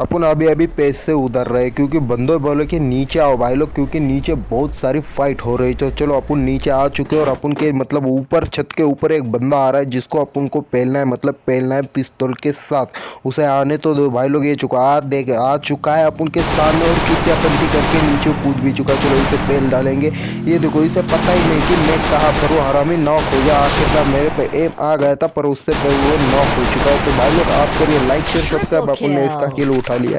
अपन अभी अभी पेज से उधर रहे क्योंकि बंदो बोले कि नीचे आओ भाई लोग क्योंकि नीचे बहुत सारी फाइट हो रही तो चलो अपन नीचे आ चुके और अपन के मतलब ऊपर छत के ऊपर एक बंदा आ रहा है जिसको अपन को पहलना है मतलब पहलना है पिस्तौल के साथ। उसे आने तो दो भाई लोग ये चुका आ देख आ चुका है अपन के सामने और पंथी करके नीचे कूद भी चुका चलो इसे पहल डालेंगे। ये देखो इसे पता ही नहीं कि मैं कहाँ पर हूँ। हरामी नॉक हो गया आखिरकार मेरे पे एम आ गया था पर उससे वो नॉक हो चुका है। तो भाई लोग आप करिए लाइक शेयर सब्सक्राइब अपन ने इसका किल उठा लिया है